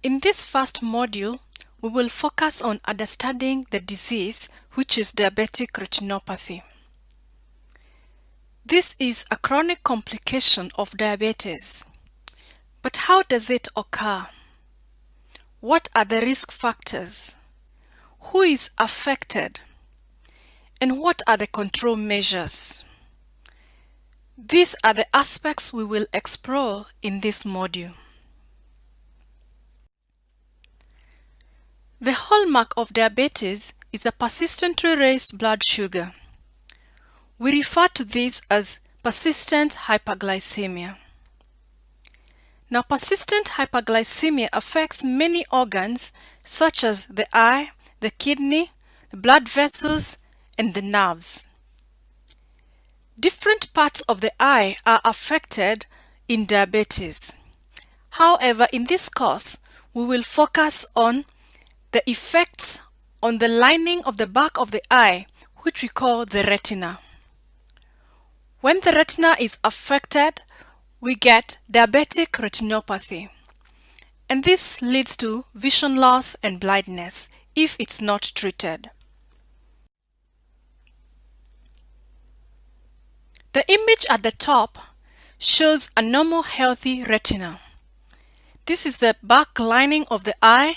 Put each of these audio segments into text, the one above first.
In this first module, we will focus on understanding the disease which is diabetic retinopathy. This is a chronic complication of diabetes. But how does it occur? What are the risk factors? Who is affected? And what are the control measures? These are the aspects we will explore in this module. The hallmark of diabetes is a persistently raised blood sugar. We refer to this as persistent hyperglycemia. Now, persistent hyperglycemia affects many organs such as the eye, the kidney, the blood vessels, and the nerves. Different parts of the eye are affected in diabetes. However, in this course, we will focus on the effects on the lining of the back of the eye, which we call the retina. When the retina is affected, we get diabetic retinopathy. And this leads to vision loss and blindness if it's not treated. The image at the top shows a normal healthy retina. This is the back lining of the eye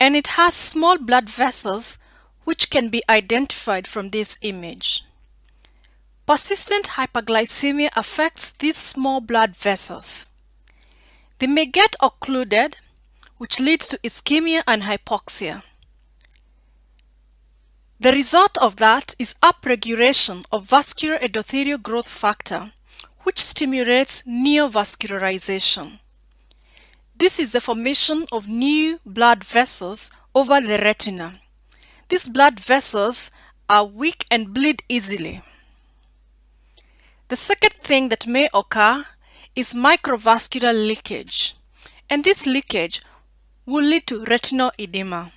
and it has small blood vessels which can be identified from this image. Persistent hyperglycemia affects these small blood vessels. They may get occluded, which leads to ischemia and hypoxia. The result of that is upregulation of vascular endothelial growth factor, which stimulates neovascularization. This is the formation of new blood vessels over the retina. These blood vessels are weak and bleed easily. The second thing that may occur is microvascular leakage, and this leakage will lead to retinal edema.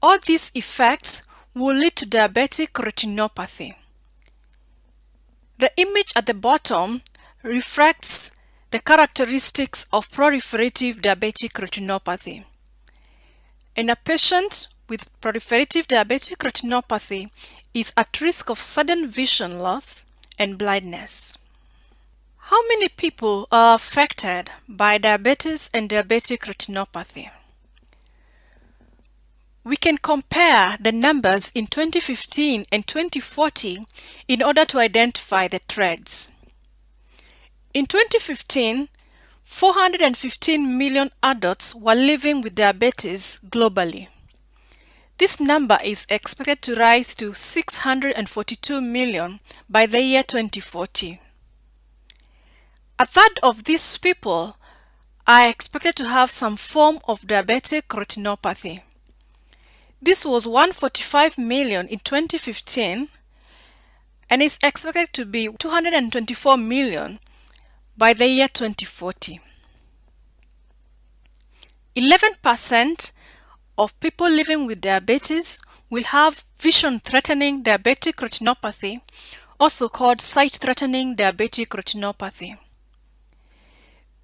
All these effects will lead to diabetic retinopathy. The image at the bottom reflects the characteristics of proliferative diabetic retinopathy. In a patient with proliferative diabetic retinopathy is at risk of sudden vision loss and blindness. How many people are affected by diabetes and diabetic retinopathy? We can compare the numbers in 2015 and 2040 in order to identify the trends. In 2015, 415 million adults were living with diabetes globally. This number is expected to rise to 642 million by the year 2040. A third of these people are expected to have some form of diabetic retinopathy. This was 145 million in 2015 and is expected to be 224 million by the year 2040. 11% of people living with diabetes will have vision-threatening diabetic retinopathy, also called sight-threatening diabetic retinopathy.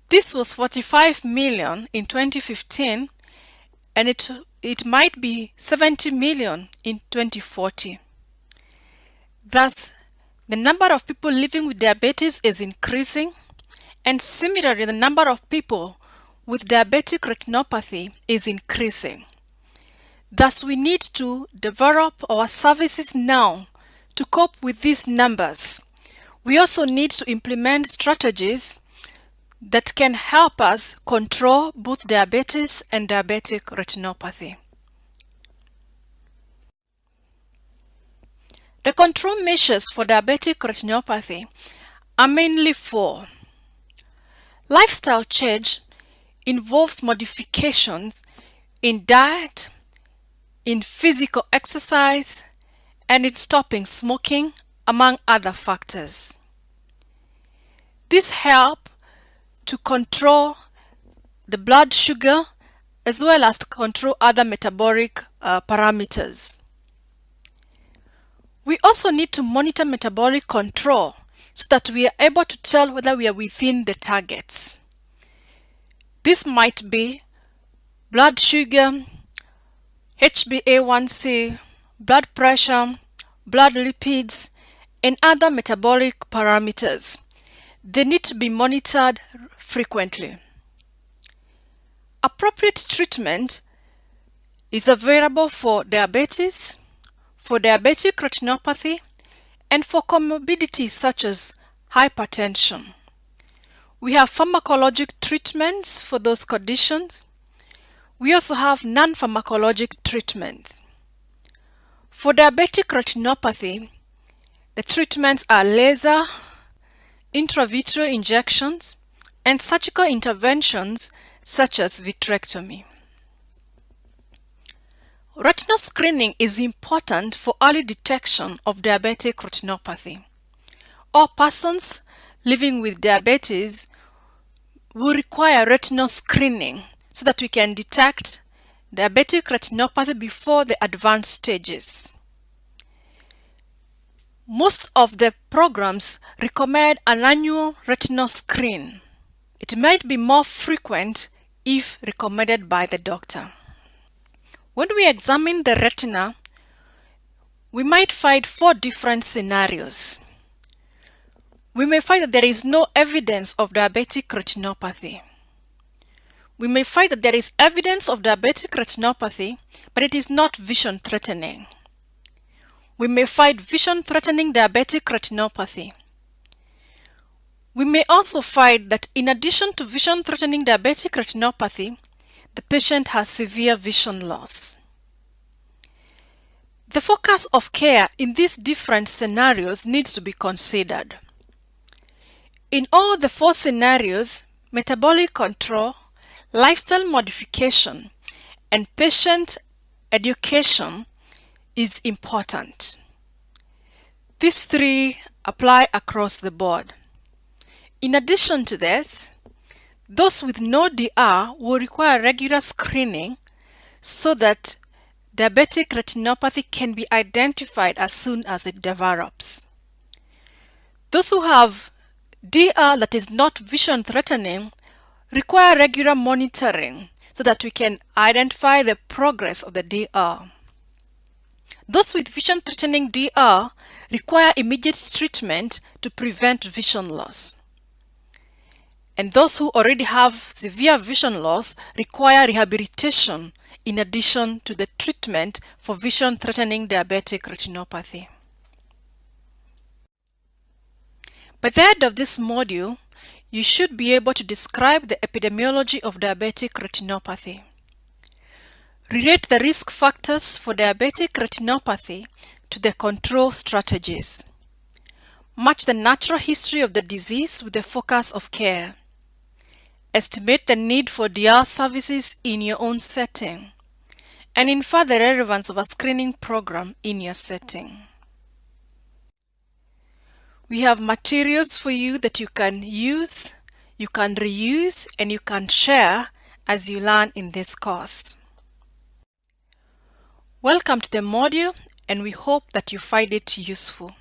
This was 45 million in 2015 and it, it might be 70 million in 2040. Thus, the number of people living with diabetes is increasing and similarly, the number of people with diabetic retinopathy is increasing. Thus, we need to develop our services now to cope with these numbers. We also need to implement strategies that can help us control both diabetes and diabetic retinopathy. The control measures for diabetic retinopathy are mainly four. Lifestyle change involves modifications in diet, in physical exercise, and in stopping smoking, among other factors. This help to control the blood sugar as well as to control other metabolic uh, parameters. We also need to monitor metabolic control so that we are able to tell whether we are within the targets. This might be blood sugar, HbA1c, blood pressure, blood lipids, and other metabolic parameters. They need to be monitored frequently. Appropriate treatment is available for diabetes, for diabetic retinopathy, and for comorbidities such as hypertension. We have pharmacologic treatments for those conditions. We also have non-pharmacologic treatments. For diabetic retinopathy, the treatments are laser, intravitreal injections, and surgical interventions such as vitrectomy. Retinal screening is important for early detection of diabetic retinopathy. All persons living with diabetes will require retinal screening so that we can detect diabetic retinopathy before the advanced stages. Most of the programs recommend an annual retinal screen. It might be more frequent if recommended by the doctor. When we examine the retina, we might find four different scenarios. We may find that there is no evidence of diabetic retinopathy. We may find that there is evidence of diabetic retinopathy, but it is not vision threatening. We may find vision threatening diabetic retinopathy. We may also find that in addition to vision threatening diabetic retinopathy, the patient has severe vision loss. The focus of care in these different scenarios needs to be considered. In all the four scenarios, metabolic control, lifestyle modification, and patient education is important. These three apply across the board. In addition to this, those with no DR will require regular screening so that diabetic retinopathy can be identified as soon as it develops. Those who have DR that is not vision threatening require regular monitoring so that we can identify the progress of the DR. Those with vision threatening DR require immediate treatment to prevent vision loss. And those who already have severe vision loss require rehabilitation in addition to the treatment for vision threatening diabetic retinopathy. By the end of this module, you should be able to describe the epidemiology of diabetic retinopathy. Relate the risk factors for diabetic retinopathy to the control strategies. Match the natural history of the disease with the focus of care. Estimate the need for DR services in your own setting and infer the relevance of a screening program in your setting. We have materials for you that you can use, you can reuse, and you can share as you learn in this course. Welcome to the module and we hope that you find it useful.